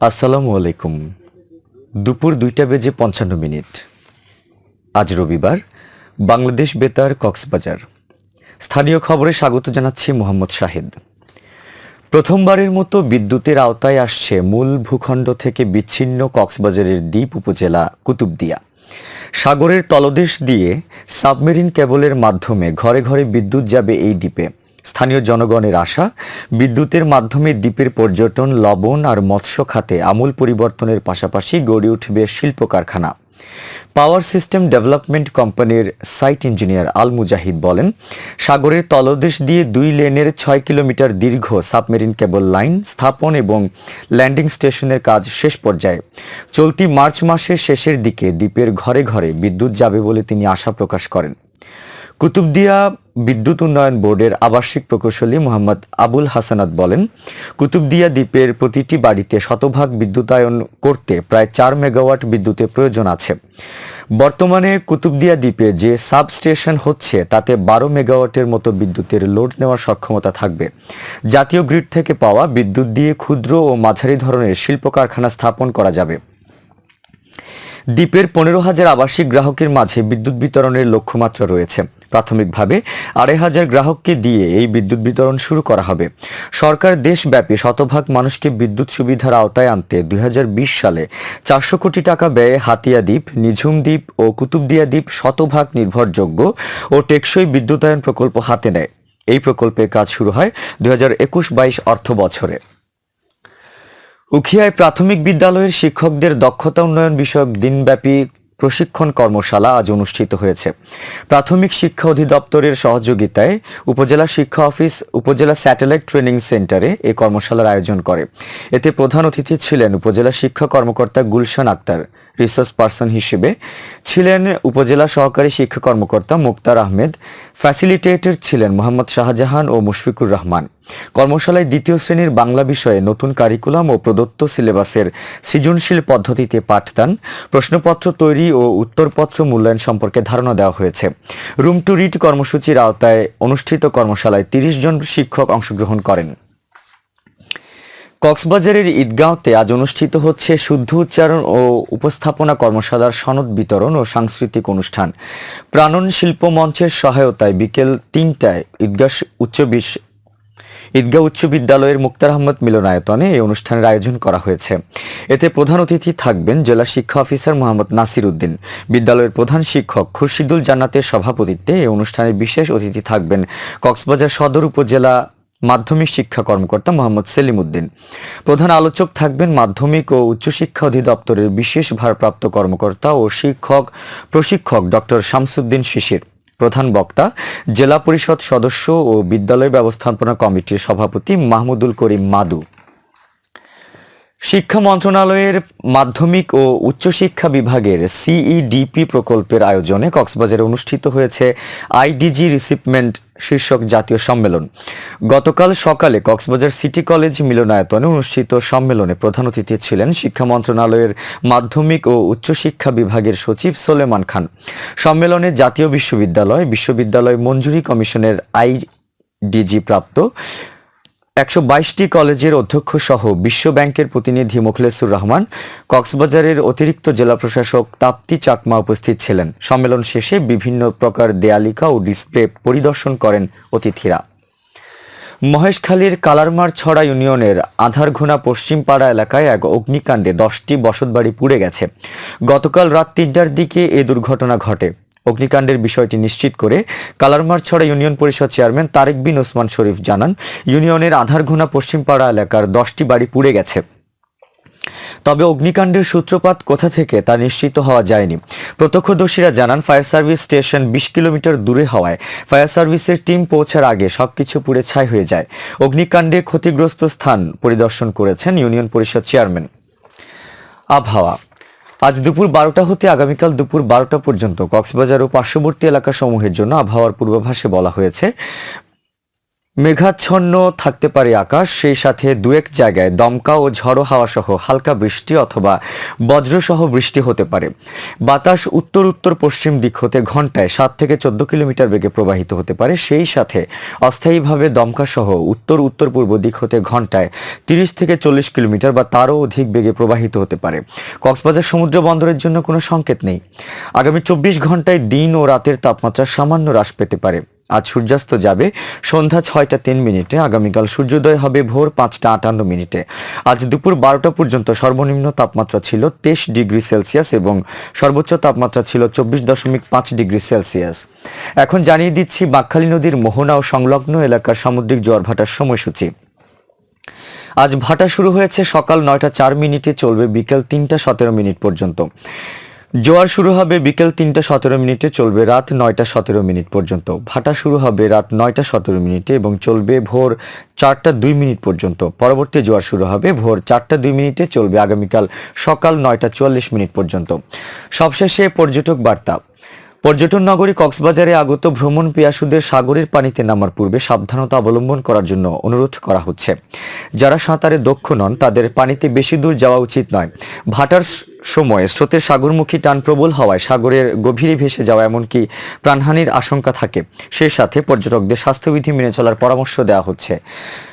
আসসালামু আলাইকুম। দুপুর দুইটা বেজে পঞ্চান্ন মিনিট। আজ রবিবার, বাংলাদেশ বেতার কক্সবাজার। স্থানীয় খবরে স্বাগত জানাচ্ছি মোহাম্মদ শাহিদ। প্রথমবারের মতো বিদ্যুতের আওতায় আসছে মূল ভূখণ্ড থেকে বিচ্ছিন্ন কক্সবাজারের দ্বীপ উপজেলা কুতুবদিয়া। সাগরের তলদেশ দিয়ে সাবমেরিন কেবলের মাধ্যমে ঘরে ঘরে বিদ্যুৎ যাবে এই দ্বীপে। স্থানীয় জনগণের আশা, বিদ্যুতের মাধ্যমে দ্বীপের পর্যটন, লবণ আর মৎস্য খাতে আমূল পরিবর্তনের পাশাপাশি গড়ে উঠবে শিল্প কারখানা পাওয়ার সিস্টেম ডেভেলপমেন্ট কোম্পানির সাইট ইঞ্জিনিয়ার আল মুজাহিদ বলেন, সাগরের তলদেশ দিয়ে দুই লেনের ছয় কিলোমিটার দীর্ঘ সাবমেরিন কেবল লাইন স্থাপন এবং ল্যান্ডিং স্টেশনের কাজ শেষ পর্যায়ে। চলতি মার্চ মাসের শেষের দিকে দ্বীপের ঘরে ঘরে বিদ্যুৎ যাবে বলে তিনি আশা প্রকাশ করেন। কুতুবদিয়া বিদ্যুৎ উন্নয়ন বোর্ডের আবাসিক প্রকৌশলী মোহাম্মদ আবুল হাসানাত বলেন, কুতুবদিয়া দ্বীপের প্রতিটি বাড়িতে শতভাগ বিদ্যুতায়ন করতে প্রায় চার মেগাওয়াট বিদ্যুতের প্রয়োজন আছে। বর্তমানে কুতুবদিয়া দ্বীপে যে সাব স্টেশন হচ্ছে, তাতে বারো মেগাওয়াটের মতো বিদ্যুতের লোড নেওয়ার সক্ষমতা থাকবে। জাতীয় গ্রিড থেকে পাওয়া বিদ্যুৎ দিয়ে ক্ষুদ্র ও মাঝারি ধরনের শিল্প কারখানা স্থাপন করা যাবে। দ্বীপের পনেরো হাজার আবাসিক গ্রাহকের মাঝে বিদ্যুৎ বিতরণের লক্ষ্যমাত্রা রয়েছে। প্রাথমিকভাবে আড়াই হাজার গ্রাহককে দিয়ে এই বিদ্যুৎ বিতরণ শুরু করা হবে। সরকার দেশব্যাপী শতভাগ মানুষকে বিদ্যুৎ সুবিধার আওতায় আনতে দুই হাজার বিশ সালে চারশো কোটি টাকা ব্যয়ে হাতিয়া দ্বীপ, নিঝুম দ্বীপ ও কুতুবদিয়া দ্বীপ শতভাগ নির্ভরযোগ্য ও টেকসই বিদ্যুতায়ন প্রকল্প হাতে নেয়। এই প্রকল্পের কাজ শুরু হয় দুই হাজার একুশ বাইশ অর্থ বছরে উখিয়ায় প্রাথমিক বিদ্যালয়ের শিক্ষকদের দক্ষতা উন্নয়ন বিষয়ক দিনব্যাপী প্রশিক্ষণ কর্মশালা আজ অনুষ্ঠিত হয়েছে। প্রাথমিক শিক্ষা অধিদপ্তরের সহযোগিতায় উপজেলা শিক্ষা অফিস, উপজেলা স্যাটেলাইট ট্রেনিং সেন্টারে এই কর্মশালার আয়োজন করে। এতে প্রধান অতিথি ছিলেন উপজেলা শিক্ষা কর্মকর্তা গুলশান আক্তার। রিসার্চ পার্সন হিসেবে ছিলেন উপজেলা সহকারী শিক্ষা কর্মকর্তা মুক্তার আহমেদ, ফ্যাসিলিটেটর ছিলেন মোহাম্মদ শাহজাহান ও মুশফিকুর রহমান। কর্মশালায় দ্বিতীয় শ্রেণির বাংলা বিষয়ে নতুন কারিকুলাম ও প্রদত্ত সিলেবাসের সৃজনশীল পদ্ধতিতে পাঠদান প্রশ্নপত্র তৈরি ও উত্তরপত্র মূল্যায়ন সম্পর্কে ধারণা দেওয়া হয়েছে। রুম টু রিড কর্মসূচির আওতায় অনুষ্ঠিত কর্মশালায় তিরিশ জন শিক্ষক অংশগ্রহণ করেন। কক্সবাজারের ঈদগাঁওতে আজ অনুষ্ঠিত হচ্ছে শুদ্ধ উচ্চারণ ও উপস্থাপনা কর্মশালার সনদ বিতরণ ও সাংস্কৃতিক অনুষ্ঠান। প্রাণন শিল্প মঞ্চের সহায়তায় বিকেল তিনটায় ঈদগাহ উচ্চ বিশ ঈদগাহ উচ্চ বিদ্যালয়ের মুক্তার আহমদ মিলনায়তনে এই অনুষ্ঠানের আয়োজন করা হয়েছে। এতে প্রধান অতিথি থাকবেন জেলা শিক্ষা অফিসার মোহাম্মদ নাসির উদ্দিন। বিদ্যালয়ের প্রধান শিক্ষক খুরশিদুল জান্নাতের সভাপতিত্বে এই অনুষ্ঠানে বিশেষ অতিথি থাকবেন কক্সবাজার সদর উপজেলা মাধ্যমিক শিক্ষা কর্মকর্তা মোহাম্মদ সেলিম উদ্দিন প্রধান আলোচক থাকবেন মাধ্যমিক ও উচ্চশিক্ষা অধিদপ্তরের বিশেষ ভারপ্রাপ্ত কর্মকর্তা ও শিক্ষক প্রশিক্ষক ডক্টর শামসুদ্দিন শিশির। প্রধান বক্তা, জেলা পরিষদ সদস্য ও বিদ্যালয় ব্যবস্থাপনা কমিটির সভাপতি মাহমুদুল করিম মাদু। শিক্ষা মন্ত্রণালয়ের মাধ্যমিক ও উচ্চশিক্ষা বিভাগের সিইডিপি প্রকল্পের আয়োজনে কক্সবাজারে অনুষ্ঠিত হয়েছে আইডিজি রিসিপমেন্ট শীর্ষক জাতীয় সম্মেলন। গতকাল সকালে কক্সবাজার সিটি কলেজ মিলনায়তনে অনুষ্ঠিত সম্মেলনে প্রধান অতিথি ছিলেন শিক্ষা মন্ত্রণালয়ের মাধ্যমিক ও উচ্চশিক্ষা বিভাগের সচিব সোলেমান খান। সম্মেলনে জাতীয় বিশ্ববিদ্যালয় বিশ্ববিদ্যালয় মঞ্জুরি কমিশনের আইডিজি প্রাপ্ত একশো বাইশটি কলেজের অধ্যক্ষ সহ বিশ্ব ব্যাংকের প্রতিনিধি মুখলেসুর রহমান, কক্সবাজারের অতিরিক্ত জেলা প্রশাসক তাপ্তি চাকমা উপস্থিত ছিলেন। সম্মেলন শেষে বিভিন্ন প্রকার দেয়ালিকা ও ডিসপ্লে পরিদর্শন করেন অতিথিরা। মহেশখালীর কালারমার ছড়া ইউনিয়নের আধারঘোনা পশ্চিমপাড়া এলাকায় এক অগ্নিকাণ্ডে দশটি বসতবাড়ি পুড়ে গেছে। গতকাল রাত তিনটার দিকে এ দুর্ঘটনা ঘটে। অগ্নিকাণ্ডের বিষয়টি নিশ্চিত করে কালারমারছড়া ইউনিয়ন পরিষদ চেয়ারম্যান তারেক বিন ওসমান শরীফ জানান, ইউনিয়নের আধারঘোনা পশ্চিমপাড়া এলাকার দশটি বাড়ি পুড়ে গেছে। তবে অগ্নিকাণ্ডের সূত্রপাত কোথা থেকে তা নিশ্চিত হওয়া যায়নি। প্রত্যক্ষদর্শীরা জানান, ফায়ার সার্ভিস স্টেশন বিশ কিলোমিটার দূরে হওয়ায় ফায়ার সার্ভিসের টিম পৌঁছার আগে সবকিছু পুড়ে ছাই হয়ে যায়। অগ্নিকাণ্ডে ক্ষতিগ্রস্ত স্থান পরিদর্শন করেছেন ইউনিয়ন পরিষদ চেয়ারম্যান। আবহাওয়া। আজ দুপুর বারোটা হতে আগামীকাল দুপুর বারোটা পর্যন্ত কক্সবাজার ও পার্শ্ববর্তী এলাকা সমূহের জন্য আবহাওয়ার পূর্বাভাসে বলা হয়েছে। মেঘাচ্ছন্ন থাকতে পারে আকাশ, সেই সাথে দু এক জায়গায় দমকা ও ঝড়ো হাওয়া সহ হালকা বৃষ্টি অথবা বজ্রসহ বৃষ্টি হতে পারে। বাতাস উত্তর উত্তর পশ্চিম দিক হতে ঘন্টায় সাত থেকে চোদ্দ কিলোমিটার বেগে প্রবাহিত হতে পারে। সেই সাথে অস্থায়ীভাবে দমকা সহ উত্তর উত্তর পূর্ব দিক হতে ঘন্টায় তিরিশ থেকে চল্লিশ কিলোমিটার বা তারও অধিক বেগে প্রবাহিত হতে পারে। কক্সবাজার সমুদ্র বন্দরের জন্য কোনো সংকেত নেই। আগামী চব্বিশ ঘন্টায় দিন ও রাতের তাপমাত্রা সামান্য হ্রাস পেতে পারে। আজ সূর্যাস্ত যাবে। সন্ধ্যা ছয়টা তিন মিনিটে, আগামীকাল সূর্যোদয় হবে ভোর পাঁচটা আটান্ন মিনিটে। আজ দুপুর বারোটা পর্যন্ত সর্বনিম্ন তাপমাত্রা ছিল তেইশ ডিগ্রি সেলসিয়াস এবং সর্বোচ্চ তাপমাত্রা ছিল চব্বিশ দশমিক পাঁচ ডিগ্রি সেলসিয়াস। এখন জানিয়ে দিচ্ছি বাকখালী নদীর মোহনা ও সংলগ্ন এলাকার সামুদ্রিক জোয়ার ভাটার সময়সূচি। আজ ভাটা শুরু হয়েছে সকাল নয়টা চার মিনিটে, চলবে বিকেল তিনটা সতেরো মিনিট পর্যন্ত। জোয়ার শুরু হবে বিকেল তিনটা সতেরো মিনিটে, চলবে রাত নয়টা সতেরো মিনিট পর্যন্ত। ভাটা শুরু হবে রাত নয়টা সতেরো মিনিটে এবং চলবে ভোর চারটা দুই মিনিট পর্যন্ত। পরবর্তী জোয়ার শুরু হবে ভোর চারটা দুই মিনিটে, চলবে আগামীকাল সকাল নয়টা চুয়াল্লিশ মিনিট পর্যন্ত। সবশেষে পর্যটক বার্তা। পর্যটন নগরী কক্সবাজারে আগত ভ্রমণ পিয়াসুদের সাগরের পানিতে নামার পূর্বে সাবধানতা অবলম্বন করার জন্য অনুরোধ করা হচ্ছে। যারা সাঁতারে দক্ষ নন, তাদের পানিতে বেশি দূর যাওয়া উচিত নয়। ভাটার সময় স্রোতের সাগরমুখী টান প্রবল হওয়ায় সাগরের গভীরে ভেসে যাওয়া এমনকি প্রাণহানির আশঙ্কা থাকে। সেই সাথে পর্যটকদের স্বাস্থ্যবিধি মেনে চলার পরামর্শ দেওয়া হচ্ছে।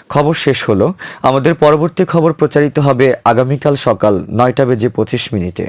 খবর শেষ হলো। আমাদের পরবর্তী খবর প্রচারিত হবে আগামীকাল সকাল নয়টা বেজে পঁচিশ মিনিটে।